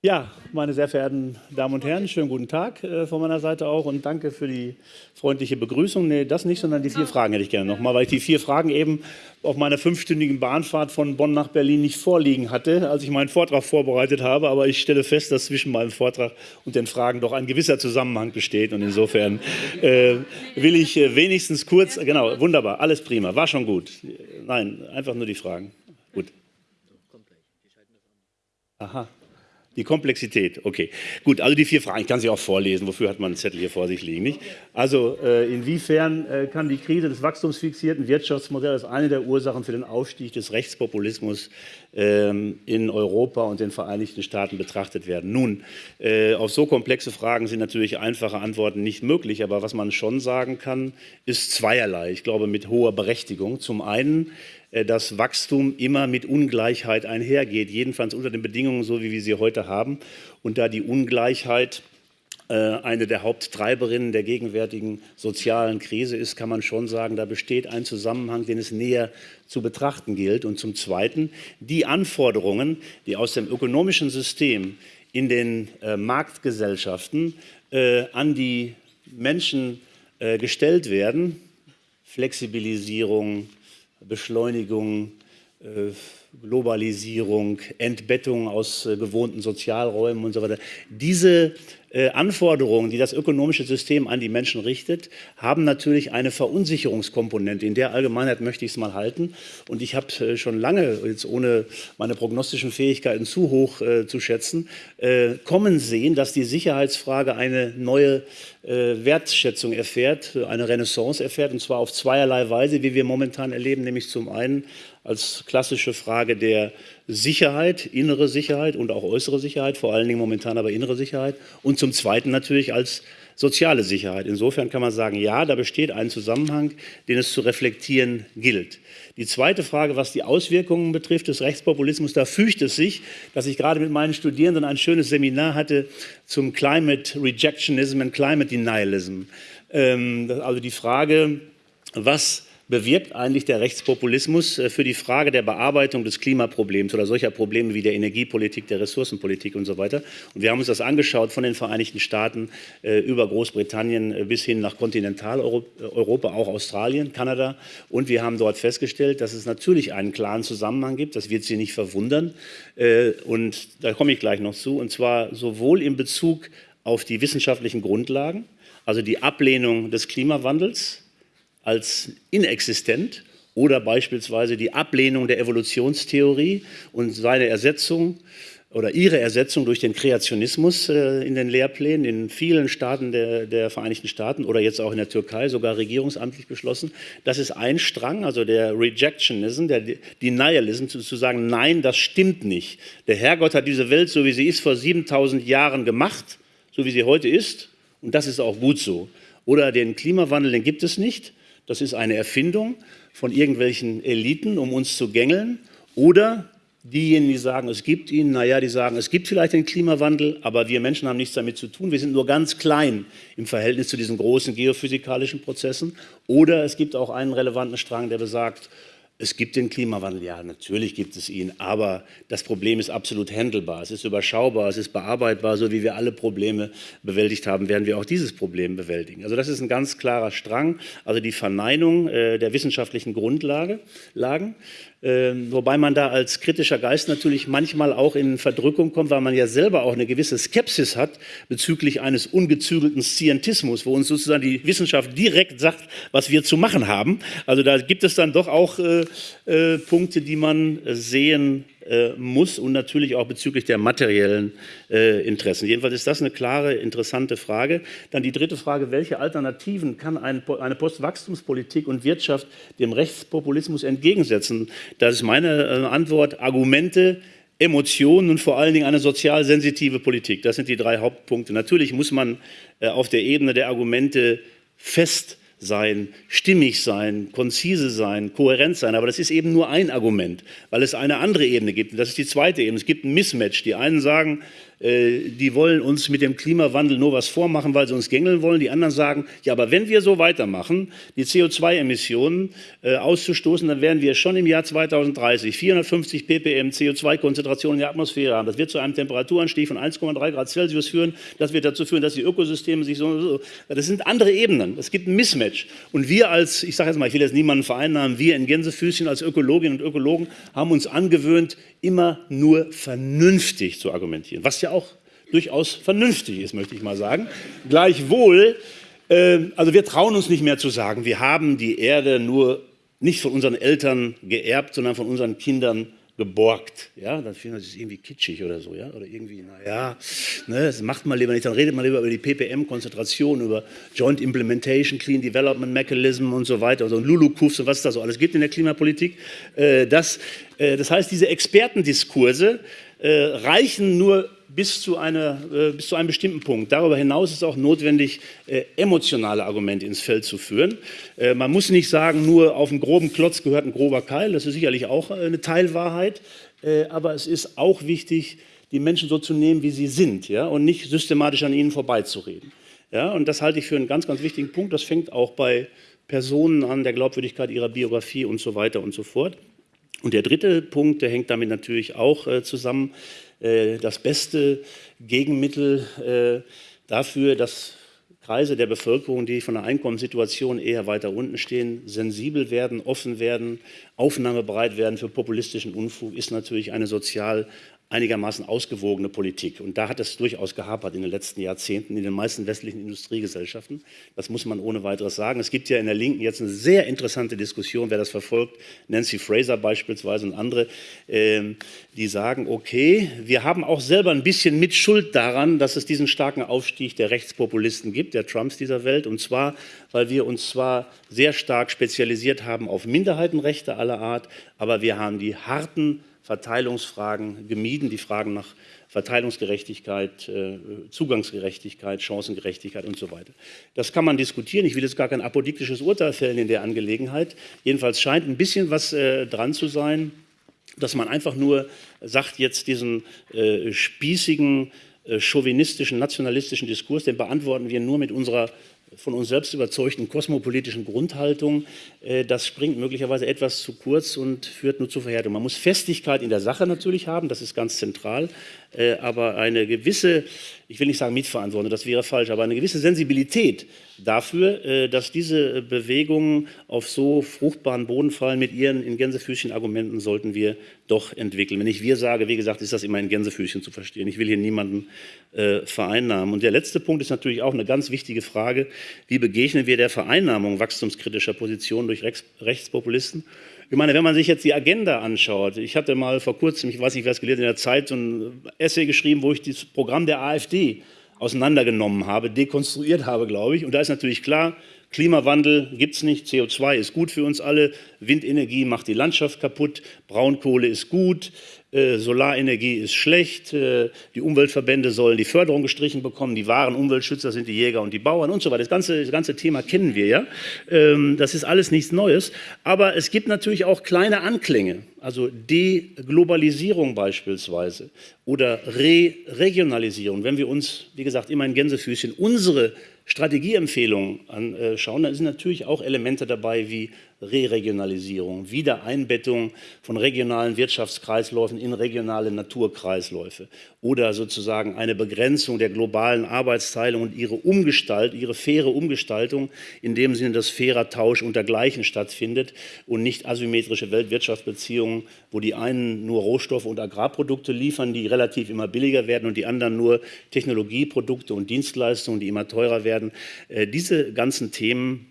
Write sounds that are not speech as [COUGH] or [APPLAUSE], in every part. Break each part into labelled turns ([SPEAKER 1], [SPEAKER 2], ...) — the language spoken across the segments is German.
[SPEAKER 1] Ja, meine sehr verehrten Damen und Herren, schönen guten Tag äh, von meiner Seite auch und danke für die freundliche Begrüßung. Nee, das nicht, sondern die vier Fragen hätte ich gerne nochmal, weil ich die vier Fragen eben auf meiner fünfstündigen Bahnfahrt von Bonn nach Berlin nicht vorliegen hatte, als ich meinen Vortrag vorbereitet habe. Aber ich stelle fest, dass zwischen meinem Vortrag und den Fragen doch ein gewisser Zusammenhang besteht. Und insofern äh, will ich äh, wenigstens kurz, genau, wunderbar, alles prima, war schon gut. Nein, einfach nur die Fragen. Gut. Aha. Die Komplexität, okay. Gut, also die vier Fragen, ich kann sie auch vorlesen, wofür hat man einen Zettel hier vor sich liegen, nicht? Also äh, inwiefern äh, kann die Krise des wachstumsfixierten Wirtschaftsmodells eine der Ursachen für den Aufstieg des Rechtspopulismus ähm, in Europa und den Vereinigten Staaten betrachtet werden? Nun, äh, auf so komplexe Fragen sind natürlich einfache Antworten nicht möglich, aber was man schon sagen kann, ist zweierlei, ich glaube mit hoher Berechtigung. Zum einen, dass Wachstum immer mit Ungleichheit einhergeht, jedenfalls unter den Bedingungen, so wie wir sie heute haben. Und da die Ungleichheit äh, eine der Haupttreiberinnen der gegenwärtigen sozialen Krise ist, kann man schon sagen, da besteht ein Zusammenhang, den es näher zu betrachten gilt. Und zum Zweiten, die Anforderungen, die aus dem ökonomischen System in den äh, Marktgesellschaften an die Menschen gestellt werden, Flexibilisierung, Beschleunigung, äh, Globalisierung, Entbettung aus äh, gewohnten Sozialräumen und so weiter. Diese äh, Anforderungen, die das ökonomische System an die Menschen richtet, haben natürlich eine Verunsicherungskomponente. In der Allgemeinheit möchte ich es mal halten. Und ich habe äh, schon lange, jetzt ohne meine prognostischen Fähigkeiten zu hoch äh, zu schätzen, äh, kommen sehen, dass die Sicherheitsfrage eine neue äh, Wertschätzung erfährt, eine Renaissance erfährt, und zwar auf zweierlei Weise, wie wir momentan erleben, nämlich zum einen als klassische Frage der Sicherheit, innere Sicherheit und auch äußere Sicherheit, vor allen Dingen momentan aber innere Sicherheit und zum Zweiten natürlich als soziale Sicherheit. Insofern kann man sagen, ja, da besteht ein Zusammenhang, den es zu reflektieren gilt. Die zweite Frage, was die Auswirkungen betrifft des Rechtspopulismus, da fügt es sich, dass ich gerade mit meinen Studierenden ein schönes Seminar hatte zum Climate Rejectionism and Climate Denialism. Ähm, also die Frage, was bewirkt eigentlich der Rechtspopulismus äh, für die Frage der Bearbeitung des Klimaproblems oder solcher Probleme wie der Energiepolitik, der Ressourcenpolitik und so weiter. Und wir haben uns das angeschaut von den Vereinigten Staaten äh, über Großbritannien äh, bis hin nach Kontinentaleuropa, auch Australien, Kanada. Und wir haben dort festgestellt, dass es natürlich einen klaren Zusammenhang gibt, das wird Sie nicht verwundern. Und da komme ich gleich noch zu, und zwar sowohl in Bezug auf die wissenschaftlichen Grundlagen, also die Ablehnung des Klimawandels, als inexistent oder beispielsweise die Ablehnung der Evolutionstheorie und seine Ersetzung oder ihre Ersetzung durch den Kreationismus äh, in den Lehrplänen in vielen Staaten der, der, Vereinigten Staaten oder jetzt auch in der Türkei sogar regierungsamtlich beschlossen. Das ist ein Strang, also der Rejectionism, der Denialism, zu, zu sagen, nein, das stimmt nicht. Der Herrgott hat diese Welt, so wie sie ist, vor 7000 Jahren gemacht, so wie sie heute ist und das ist auch gut so. Oder den Klimawandel, den gibt es nicht. Das ist eine Erfindung von irgendwelchen Eliten, um uns zu gängeln. Oder diejenigen, die sagen, es gibt ihn, naja, die sagen, es gibt vielleicht den Klimawandel, aber wir Menschen haben nichts damit zu tun. Wir sind nur ganz klein im Verhältnis zu diesen großen geophysikalischen Prozessen. Oder es gibt auch einen relevanten Strang, der besagt, es gibt den Klimawandel, ja, natürlich gibt es ihn, aber das Problem ist absolut handelbar, es ist überschaubar, es ist bearbeitbar, so wie wir alle Probleme bewältigt haben, werden wir auch dieses Problem bewältigen. Also das ist ein ganz klarer Strang, also die Verneinung äh, der wissenschaftlichen Grundlagen, ähm, wobei man da als kritischer Geist natürlich manchmal auch in Verdrückung kommt, weil man ja selber auch eine gewisse Skepsis hat bezüglich eines ungezügelten Scientismus, wo uns sozusagen die Wissenschaft direkt sagt, was wir zu machen haben. Also da gibt es dann doch auch äh, äh, Punkte, die man sehen äh, muss und natürlich auch bezüglich der materiellen äh, Interessen. Jedenfalls ist das eine klare, interessante Frage. Dann die dritte Frage, welche Alternativen kann ein, eine Postwachstumspolitik und Wirtschaft dem Rechtspopulismus entgegensetzen? Das ist meine äh, Antwort, Argumente, Emotionen und vor allen Dingen eine sozial sensitive Politik. Das sind die drei Hauptpunkte. Natürlich muss man äh, auf der Ebene der Argumente fest sein, stimmig sein, konzise sein, kohärent sein. Aber das ist eben nur ein Argument, weil es eine andere Ebene gibt. Und das ist die zweite Ebene. Es gibt ein Mismatch. Die einen sagen, die wollen uns mit dem Klimawandel nur was vormachen, weil sie uns gängeln wollen. Die anderen sagen, ja, aber wenn wir so weitermachen, die CO2-Emissionen äh, auszustoßen, dann werden wir schon im Jahr 2030 450 ppm CO2-Konzentration in der Atmosphäre haben. Das wird zu einem Temperaturanstieg von 1,3 Grad Celsius führen. Das wird dazu führen, dass die Ökosysteme sich so, so das sind andere Ebenen. Es gibt ein Mismatch. Und wir als, ich sage jetzt mal, ich will jetzt niemanden vereinnahmen, wir in Gänsefüßchen als Ökologinnen und Ökologen haben uns angewöhnt, immer nur vernünftig zu argumentieren, was ja auch durchaus vernünftig ist, möchte ich mal sagen. Gleichwohl, äh, also wir trauen uns nicht mehr zu sagen, wir haben die Erde nur nicht von unseren Eltern geerbt, sondern von unseren Kindern geborgt. Ja, dann finden wir das irgendwie kitschig oder so, ja, oder irgendwie, naja, ne, das macht man lieber nicht. Dann redet man lieber über die PPM-Konzentration, über Joint Implementation, Clean Development Mechanism und so weiter, also LULUCUFs und was es da so alles gibt in der Klimapolitik. Äh, das, äh, das heißt, diese Expertendiskurse äh, reichen nur bis zu, einer, äh, bis zu einem bestimmten Punkt. Darüber hinaus ist auch notwendig, äh, emotionale Argumente ins Feld zu führen. Äh, man muss nicht sagen, nur auf einen groben Klotz gehört ein grober Keil, das ist sicherlich auch eine Teilwahrheit, aber es ist auch wichtig, die Menschen so zu nehmen, wie sie sind ja, und nicht systematisch an ihnen vorbeizureden. Ja, und das halte ich für einen ganz, ganz wichtigen Punkt. Das fängt auch bei Personen an, der Glaubwürdigkeit ihrer Biografie und so weiter und so fort. Und der dritte Punkt, der hängt damit natürlich auch äh, zusammen, äh, das beste Gegenmittel äh, dafür, dass Kreise der Bevölkerung, die von der Einkommenssituation eher weiter unten stehen, sensibel werden, offen werden, aufnahmebereit werden für populistischen Unfug, ist natürlich eine sozial einigermaßen ausgewogene Politik. Und da hat es durchaus gehapert in den letzten Jahrzehnten in den meisten westlichen Industriegesellschaften. Das muss man ohne weiteres sagen. Es gibt ja in der Linken jetzt eine sehr interessante Diskussion, wer das verfolgt, Nancy Fraser beispielsweise und andere, ähm, die sagen, okay, wir haben auch selber ein bisschen Mitschuld daran, dass es diesen starken Aufstieg der Rechtspopulisten gibt, der Trumps dieser Welt. Und zwar, weil wir uns zwar sehr stark spezialisiert haben auf Minderheitenrechte aller Art, aber wir haben die harten Verteilungsfragen gemieden, die Fragen nach Verteilungsgerechtigkeit, äh, Zugangsgerechtigkeit, Chancengerechtigkeit und so weiter. Das kann man diskutieren. Ich will jetzt gar kein apodiktisches Urteil fällen in der Angelegenheit. Jedenfalls scheint ein bisschen was äh, dran zu sein, dass man einfach nur sagt, jetzt diesen äh, spießigen, chauvinistischen, nationalistischen Diskurs, den beantworten wir nur mit unserer von uns selbst überzeugten kosmopolitischen Grundhaltung, äh, das springt möglicherweise etwas zu kurz und führt nur zu Verhärtung. Man muss Festigkeit in der Sache natürlich haben, das ist ganz zentral, aber eine gewisse, ich will nicht sagen Mitverantwortung, das wäre falsch, aber eine gewisse Sensibilität dafür, äh, dass diese Bewegungen auf so fruchtbaren Boden fallen mit ihren in Gänsefüßchen Argumenten sollten wir doch entwickeln. Wenn ich wir sage, wie gesagt, ist das immer in Gänsefüßchen zu verstehen. Ich will hier niemanden äh, vereinnahmen. Und der letzte Punkt ist natürlich auch eine ganz wichtige Frage. Wie begegnen wir der Vereinnahmung wachstumskritischer Positionen durch Rechts Rechtspopulisten? Ich meine, wenn man sich jetzt die Agenda anschaut, ich hatte mal vor kurzem, ich weiß nicht, wer es gelesen in der Zeit, so ein Essay geschrieben, wo ich das Programm der AfD auseinandergenommen habe, dekonstruiert habe, glaube ich. Und da ist natürlich klar, Klimawandel gibt es nicht, CO2 ist gut für uns alle, Windenergie macht die Landschaft kaputt, Braunkohle ist gut, äh, Solarenergie ist schlecht, äh, die Umweltverbände sollen die Förderung gestrichen bekommen, die wahren Umweltschützer sind die Jäger und die Bauern und so weiter. Das ganze, das ganze Thema kennen wir ja. Ähm, das ist alles nichts Neues. Aber es gibt natürlich auch kleine Anklänge, also Deglobalisierung beispielsweise oder Re-Regionalisierung. Wenn wir uns, wie gesagt, immer in Gänsefüßchen unsere Strategieempfehlungen anschauen, dann sind natürlich auch Elemente dabei wie Re-Regionalisierung, Wiedereinbettung von regionalen Wirtschaftskreisläufen in regionale Naturkreisläufe oder sozusagen eine Begrenzung der globalen Arbeitsteilung und ihre Umgestalt, ihre faire Umgestaltung, in dem Sinne, dass fairer Tausch untergleichen stattfindet und nicht asymmetrische Weltwirtschaftsbeziehungen, wo die einen nur Rohstoffe und Agrarprodukte liefern, die relativ immer billiger werden und die anderen nur Technologieprodukte und Dienstleistungen, die immer teurer werden. Äh, diese ganzen Themen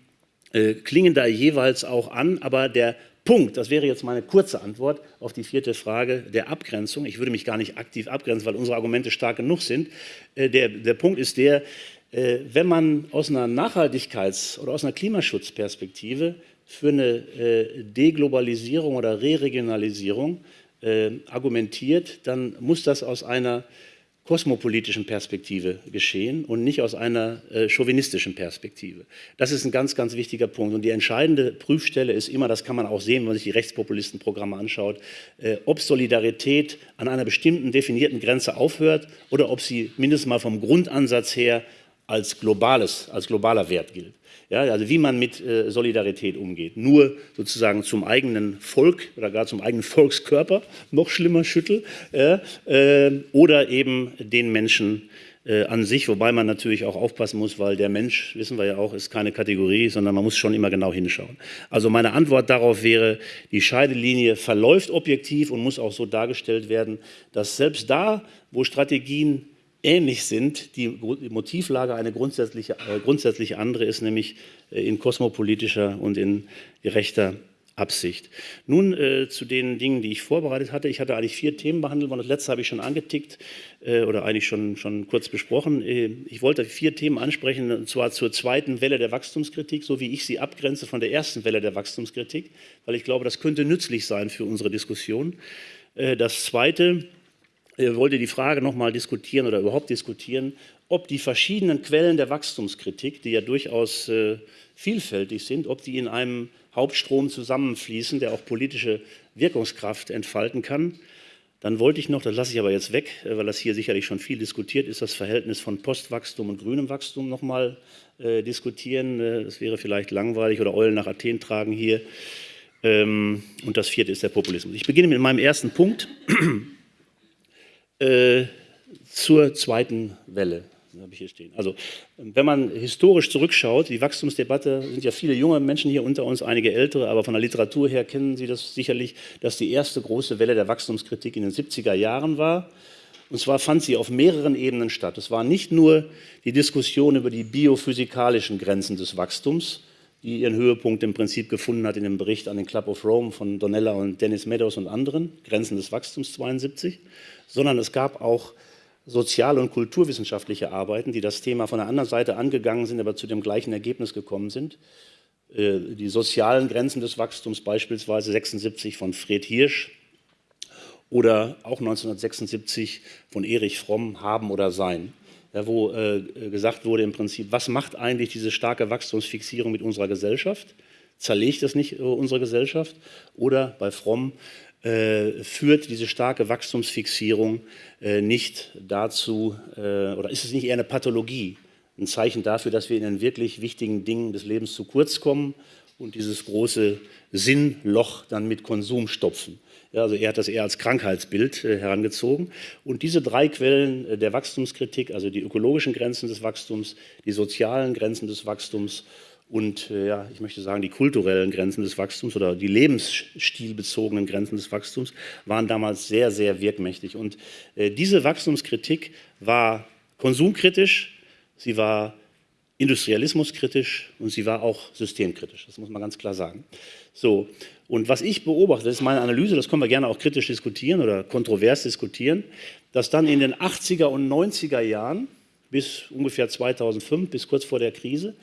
[SPEAKER 1] äh, klingen da jeweils auch an, aber der Punkt, das wäre jetzt meine kurze Antwort auf die vierte Frage der Abgrenzung. Ich würde mich gar nicht aktiv abgrenzen, weil unsere Argumente stark genug sind. Äh, der, der Punkt ist der, äh, wenn man aus einer Nachhaltigkeits- oder aus einer Klimaschutzperspektive für eine äh, Deglobalisierung oder Re-Regionalisierung äh, argumentiert, dann muss das aus einer kosmopolitischen Perspektive geschehen und nicht aus einer äh, chauvinistischen Perspektive. Das ist ein ganz, ganz wichtiger Punkt. Und die entscheidende Prüfstelle ist immer, das kann man auch sehen, wenn man sich die Rechtspopulistenprogramme anschaut, äh, ob Solidarität an einer bestimmten definierten Grenze aufhört oder ob sie mindestens mal vom Grundansatz her als, globales, als globaler Wert gilt. Ja, also wie man mit äh, Solidarität umgeht. Nur sozusagen zum eigenen Volk oder gar zum eigenen Volkskörper, noch schlimmer Schüttel, äh, äh, oder eben den Menschen äh, an sich, wobei man natürlich auch aufpassen muss, weil der Mensch, wissen wir ja auch, ist keine Kategorie, sondern man muss schon immer genau hinschauen. Also meine Antwort darauf wäre, die Scheidelinie verläuft objektiv und muss auch so dargestellt werden, dass selbst da, wo Strategien ähnlich sind. Die Motivlage eine grundsätzliche, äh, grundsätzlich andere ist, nämlich äh, in kosmopolitischer und in gerechter Absicht. Nun äh, zu den Dingen, die ich vorbereitet hatte. Ich hatte eigentlich vier Themen behandelt, das letzte habe ich schon angetickt äh, oder eigentlich schon, schon kurz besprochen. Äh, ich wollte vier Themen ansprechen, und zwar zur zweiten Welle der Wachstumskritik, so wie ich sie abgrenze von der ersten Welle der Wachstumskritik, weil ich glaube, das könnte nützlich sein für unsere Diskussion. Äh, das zweite wollte die Frage noch mal diskutieren oder überhaupt diskutieren, ob die verschiedenen Quellen der Wachstumskritik, die ja durchaus äh, vielfältig sind, ob die in einem Hauptstrom zusammenfließen, der auch politische Wirkungskraft entfalten kann. Dann wollte ich noch, das lasse ich aber jetzt weg, äh, weil das hier sicherlich schon viel diskutiert ist, das Verhältnis von Postwachstum und grünem Wachstum noch mal äh, diskutieren. Äh, das wäre vielleicht langweilig oder Eulen nach Athen tragen hier. Ähm, und das vierte ist der Populismus. Ich beginne mit meinem ersten Punkt. Äh, zur zweiten Welle. habe ich hier stehen. Also, wenn man historisch zurückschaut, die Wachstumsdebatte, sind ja viele junge Menschen hier unter uns, einige ältere, aber von der Literatur her kennen Sie das sicherlich, dass die erste große Welle der Wachstumskritik in den 70er Jahren war. Und zwar fand sie auf mehreren Ebenen statt. Es war nicht nur die Diskussion über die biophysikalischen Grenzen des Wachstums, die ihren Höhepunkt im Prinzip gefunden hat in dem Bericht an den Club of Rome von Donella und Dennis Meadows und anderen, Grenzen des Wachstums 72, sondern es gab auch sozial- und kulturwissenschaftliche Arbeiten, die das Thema von der anderen Seite angegangen sind, aber zu dem gleichen Ergebnis gekommen sind. Äh, die sozialen Grenzen des Wachstums beispielsweise 76 von Fred Hirsch oder auch 1976 von Erich Fromm, Haben oder Sein, wo äh, gesagt wurde im Prinzip, was macht eigentlich diese starke Wachstumsfixierung mit unserer Gesellschaft? Zerlegt es nicht äh, unsere Gesellschaft? Oder bei Fromm, äh, führt diese starke Wachstumsfixierung nicht dazu, oder ist es nicht eher eine Pathologie, ein Zeichen dafür, dass wir in den wirklich wichtigen Dingen des Lebens zu kurz kommen und dieses große Sinnloch dann mit Konsum stopfen. Also er hat das eher als Krankheitsbild äh, herangezogen. Und diese drei Quellen äh, der Wachstumskritik, also die ökologischen Grenzen des Wachstums, die sozialen Grenzen des Wachstums und äh, ja, ich möchte sagen, die kulturellen Grenzen des Wachstums oder die lebensstilbezogenen Grenzen des Wachstums waren damals sehr, sehr wirkmächtig. Und diese Wachstumskritik war konsumkritisch, sie war industrialismuskritisch und sie war auch systemkritisch. Das muss man ganz klar sagen. So, und was ich beobachte, das ist meine Analyse, das können wir gerne auch kritisch diskutieren oder kontrovers diskutieren, dass dann in den 80er und 90er Jahren bis ungefähr 2005, bis kurz vor der Krise,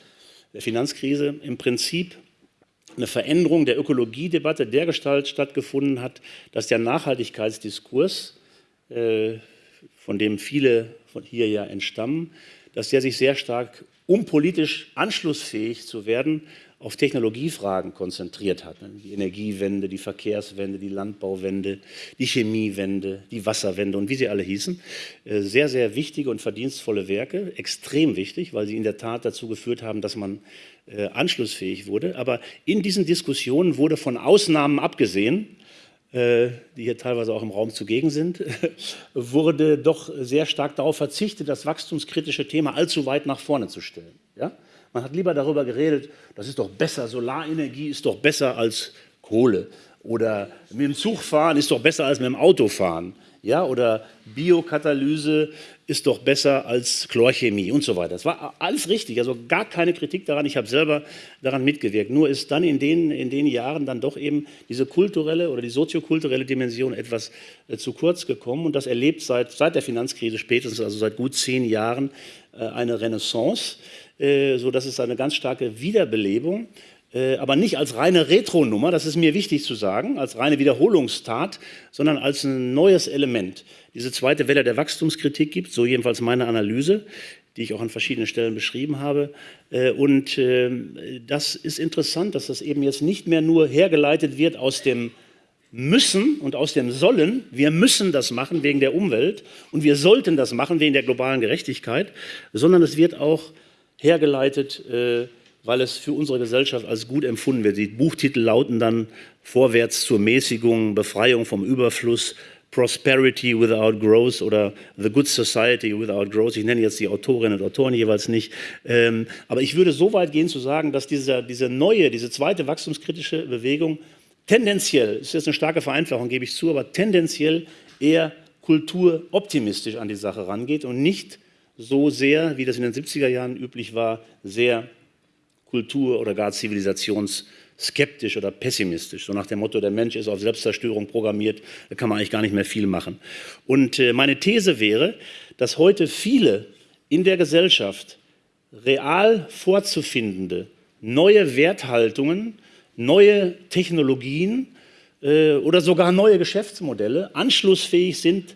[SPEAKER 1] der Finanzkrise im Prinzip eine Veränderung der Ökologiedebatte dergestalt stattgefunden hat, dass der Nachhaltigkeitsdiskurs, äh, von dem viele von hier ja entstammen, dass der sich sehr stark, um politisch anschlussfähig zu werden, auf Technologiefragen konzentriert hat. Die Energiewende, die Verkehrswende, die Landbauwende, die Chemiewende, die Wasserwende und wie sie alle hießen. Äh, sehr, sehr wichtige und verdienstvolle Werke, extrem wichtig, weil sie in der Tat dazu geführt haben, dass man äh, anschlussfähig wurde. Aber in diesen Diskussionen wurde von Ausnahmen abgesehen, die hier teilweise auch im Raum zugegen sind, [LAUGHS] wurde doch sehr stark darauf verzichtet, das wachstumskritische Thema allzu weit nach vorne zu stellen. Ja? Man hat lieber darüber geredet, das ist doch besser, Solarenergie ist doch besser als Kohle. Oder mit dem Zug fahren ist doch besser als mit dem Auto fahren. Ja, oder Biokatalyse ist doch besser als Chlorchemie und so weiter. Das war alles richtig, also gar keine Kritik daran. Ich habe selber daran mitgewirkt. Nur ist dann in den, in den Jahren dann doch eben diese kulturelle oder die soziokulturelle Dimension etwas äh, zu kurz gekommen. Und das erlebt seit, seit der Finanzkrise spätestens, also seit gut zehn Jahren, äh, eine Renaissance. Äh, so dass es eine ganz starke Wiederbelebung aber nicht als reine Retro-Nummer, das ist mir wichtig zu sagen, als reine Wiederholungstat, sondern als ein neues Element. Diese zweite Welle der Wachstumskritik gibt, so jedenfalls meine Analyse, die ich auch an verschiedenen Stellen beschrieben habe. Äh, und ähm, das ist interessant, dass das eben jetzt nicht mehr nur hergeleitet wird aus dem Müssen und aus dem Sollen. Wir müssen das machen wegen der Umwelt und wir sollten das machen wegen der globalen Gerechtigkeit, sondern es wird auch hergeleitet äh, weil es für unsere Gesellschaft als gut empfunden wird. Die Buchtitel lauten dann Vorwärts zur Mäßigung, Befreiung vom Überfluss, Prosperity without Growth oder The Good Society without Growth. Ich nenne jetzt die Autorinnen und Autoren jeweils nicht. Ähm, aber ich würde so weit gehen zu sagen, dass dieser, diese neue, diese zweite wachstumskritische Bewegung tendenziell, ist jetzt eine starke Vereinfachung, gebe ich zu, aber tendenziell eher kulturoptimistisch an die Sache rangeht und nicht so sehr, wie das in den 70er Jahren üblich war, sehr kultur- oder gar zivilisationsskeptisch oder pessimistisch. So nach dem Motto, der Mensch ist auf Selbstzerstörung programmiert, da kann man eigentlich gar nicht mehr viel machen. Und äh, meine These wäre, dass heute viele in der Gesellschaft real vorzufindende neue Werthaltungen, neue Technologien äh, oder sogar neue Geschäftsmodelle anschlussfähig sind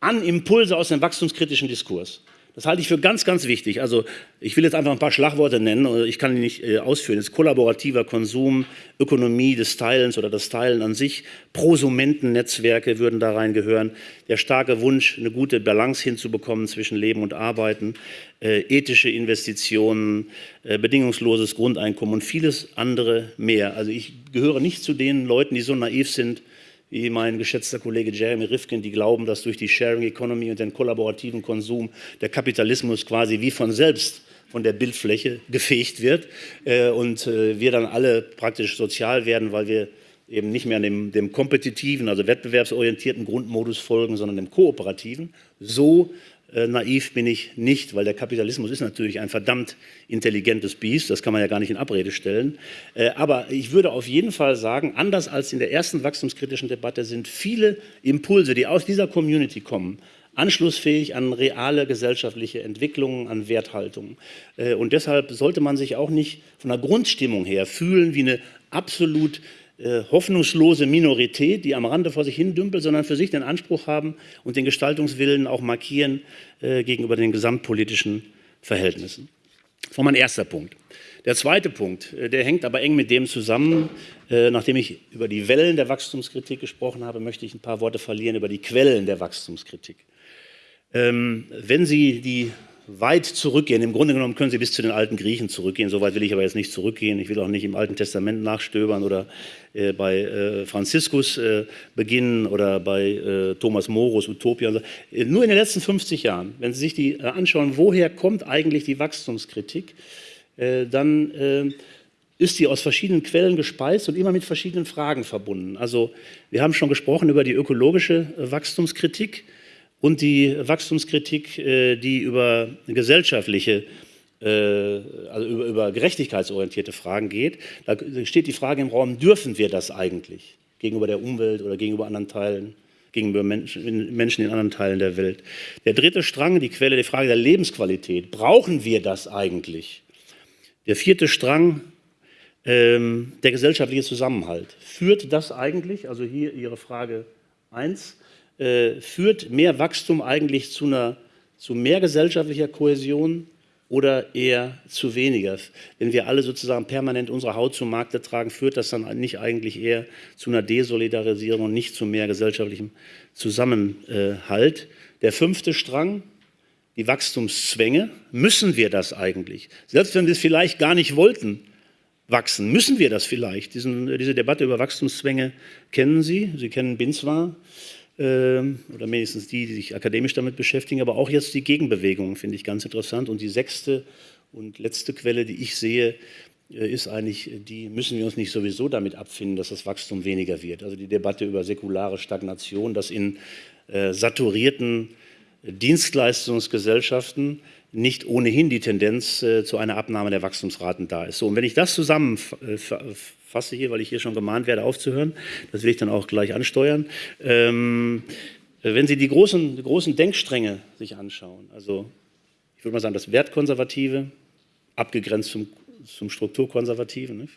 [SPEAKER 1] an Impulse aus dem wachstumskritischen Diskurs. Das halte ich für ganz, ganz wichtig. Also ich will jetzt einfach ein paar Schlagworte nennen, ich kann die nicht äh, ausführen. Ist kollaborativer Konsum, Ökonomie des Teilens oder das Teilen an sich, Prosumentennetzwerke würden da reingehören, der starke Wunsch, eine gute Balance hinzubekommen zwischen Leben und Arbeiten, äh, ethische Investitionen, äh, bedingungsloses Grundeinkommen und vieles andere mehr. Also ich gehöre nicht zu den Leuten, die so naiv sind, wie mein geschätzter Kollege Jeremy Rifkin, die glauben, dass durch die Sharing Economy und den kollaborativen Konsum der Kapitalismus quasi wie von selbst von der Bildfläche gefegt wird äh, und äh, wir dann alle praktisch sozial werden, weil wir eben nicht mehr dem, dem kompetitiven, also wettbewerbsorientierten Grundmodus folgen, sondern dem kooperativen. So äh, naiv bin ich nicht, weil der Kapitalismus ist natürlich ein verdammt intelligentes Biest, das kann man ja gar nicht in Abrede stellen. Äh, aber ich würde auf jeden Fall sagen, anders als in der ersten wachstumskritischen Debatte sind viele Impulse, die aus dieser Community kommen, anschlussfähig an reale gesellschaftliche Entwicklungen, an Werthaltungen. Äh, und deshalb sollte man sich auch nicht von der Grundstimmung her fühlen wie eine absolut äh, hoffnungslose Minorität, die am Rande vor sich hin dümpelt, sondern für sich den Anspruch haben und den Gestaltungswillen auch markieren äh, gegenüber den gesamtpolitischen Verhältnissen. Das war mein erster Punkt. Der zweite Punkt, äh, der hängt aber eng mit dem zusammen. Äh, nachdem ich über die Wellen der Wachstumskritik gesprochen habe, möchte ich ein paar Worte verlieren über die Quellen der Wachstumskritik. Ähm, wenn Sie die weit zurückgehen. Im Grunde genommen können Sie bis zu den alten Griechen zurückgehen. So weit will ich aber jetzt nicht zurückgehen. Ich will auch nicht im Alten Testament nachstöbern oder äh, bei äh, Franziskus äh, beginnen oder bei äh, Thomas Morus Utopia. Äh, nur in den letzten 50 Jahren, wenn Sie sich die äh, anschauen, woher kommt eigentlich die Wachstumskritik, dann ist sie aus verschiedenen Quellen gespeist und immer mit verschiedenen Fragen verbunden. Also wir haben schon gesprochen über die ökologische Wachstumskritik und die Wachstumskritik, äh, die über gesellschaftliche, äh, also über, gerechtigkeitsorientierte Fragen geht. Da steht die Frage im Raum, dürfen wir das eigentlich gegenüber der Umwelt oder gegenüber anderen Teilen, gegenüber Menschen, Menschen in anderen Teilen der Welt. Der dritte Strang, die Quelle der Frage der Lebensqualität. Brauchen wir das eigentlich? Der vierte Strang, ähm, der gesellschaftliche Zusammenhalt. Führt das eigentlich, also hier Ihre Frage 1, äh, führt mehr Wachstum eigentlich zu, einer, zu mehr gesellschaftlicher Kohäsion oder eher zu weniger? Wenn wir alle sozusagen permanent unsere Haut zum Markte tragen, führt das dann nicht eigentlich eher zu einer Desolidarisierung und nicht zu mehr gesellschaftlichem Zusammenhalt? Der fünfte Strang, die Wachstumszwänge, müssen wir das eigentlich? Selbst wenn wir es vielleicht gar nicht wollten, wachsen, müssen wir das vielleicht? Diesen, diese Debatte über Wachstumszwänge kennen Sie, Sie kennen Binswar. Ähm, oder mindestens die, die sich akademisch damit beschäftigen, aber auch jetzt die Gegenbewegungen finde ich ganz interessant. Und die sechste und letzte Quelle, die ich sehe, äh, ist eigentlich, die müssen wir uns nicht sowieso damit abfinden, dass das Wachstum weniger wird. Also die Debatte über säkulare Stagnation, dass in äh, saturierten Dienstleistungsgesellschaften nicht ohnehin die Tendenz äh, zu einer Abnahme der Wachstumsraten da ist. So, und wenn ich das zusammenfasse, fasse hier, weil ich hier schon gemahnt werde, aufzuhören. Das will ich dann auch gleich ansteuern. Ähm, wenn Sie die großen, die großen Denkstränge sich anschauen, also ich würde mal sagen, das Wertkonservative, abgegrenzt zum zum Strukturkonservativen. Nicht?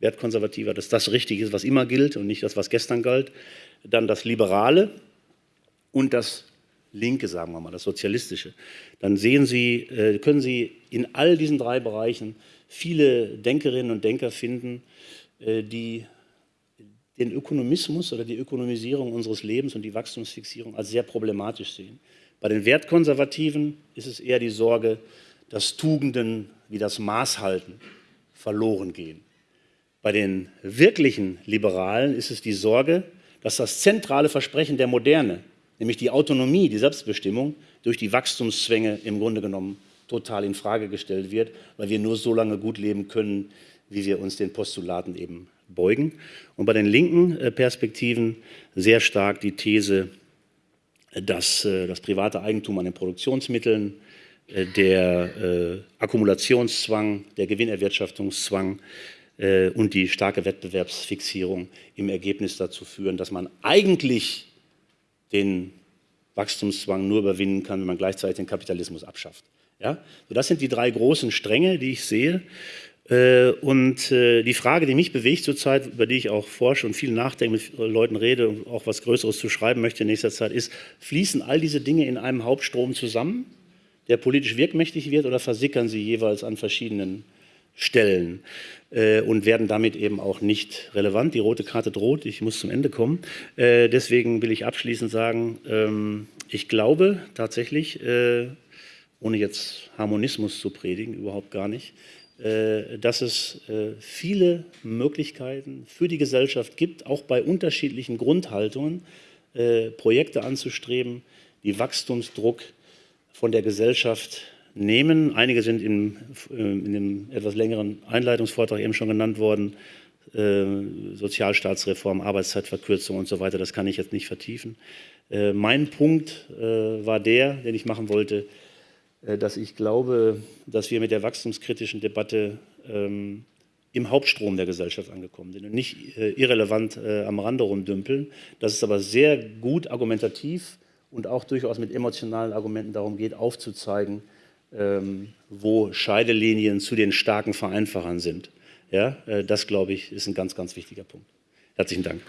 [SPEAKER 1] Wertkonservativer, dass das richtig ist, was immer gilt und nicht das, was gestern galt. Dann das Liberale und das Linke, sagen wir mal, das Sozialistische. Dann sehen Sie, äh, können Sie in all diesen drei Bereichen viele Denkerinnen und Denker finden, äh, die den Ökonomismus oder die Ökonomisierung unseres Lebens und die Wachstumsfixierung als sehr problematisch sehen. Bei den Wertkonservativen ist es eher die Sorge, dass Tugenden wie das Maßhalten verloren gehen. Bei den wirklichen Liberalen ist es die Sorge, dass das zentrale Versprechen der Moderne, nämlich die Autonomie, die Selbstbestimmung, durch die Wachstumszwänge im Grunde genommen total in Frage gestellt wird, weil wir nur so lange gut leben können, wie wir uns den Postulaten eben beugen. Und bei den linken äh, Perspektiven sehr stark die These, dass äh, das private Eigentum an den Produktionsmitteln, äh, der Akkumulationszwang, der Gewinnerwirtschaftungszwang und die starke Wettbewerbsfixierung im Ergebnis dazu führen, dass man eigentlich den Wachstumszwang nur überwinden kann, wenn man gleichzeitig den Kapitalismus abschafft. Ja? So, das sind die drei großen Stränge, die ich sehe. Äh, und äh, die Frage, die mich bewegt zurzeit, über die ich auch forsche und viel nachdenke, mit Leuten rede und auch was Größeres zu schreiben möchte in nächster Zeit, ist, fließen all diese Dinge in einem Hauptstrom zusammen, der politisch wirkmächtig wird, oder versickern sie jeweils an verschiedenen Stellen äh, und werden damit eben auch nicht relevant? Die rote Karte droht, ich muss zum Ende kommen. deswegen will ich abschließend sagen, ähm, ich glaube tatsächlich, ohne jetzt Harmonismus zu predigen, überhaupt gar nicht, äh, dass es äh, viele Möglichkeiten für die Gesellschaft gibt, auch bei unterschiedlichen Grundhaltungen äh, Projekte anzustreben, die Wachstumsdruck von der Gesellschaft nehmen. Einige sind in, in dem etwas längeren Einleitungsvortrag eben schon genannt worden, Sozialstaatsreform, Arbeitszeitverkürzung und so weiter, das kann ich jetzt nicht vertiefen. Mein Punkt war der, den ich machen wollte, äh, dass ich glaube, dass wir mit der wachstumskritischen Debatte ähm, im Hauptstrom der Gesellschaft angekommen sind und nicht äh, irrelevant äh, am Rande rumdümpeln. Dass es aber sehr gut argumentativ und auch durchaus mit emotionalen Argumenten darum geht, aufzuzeigen, wo Scheidelinien zu den starken Vereinfachern sind. Ja, äh, das, glaube ich, ist ein ganz, ganz wichtiger Punkt. Herzlichen Dank.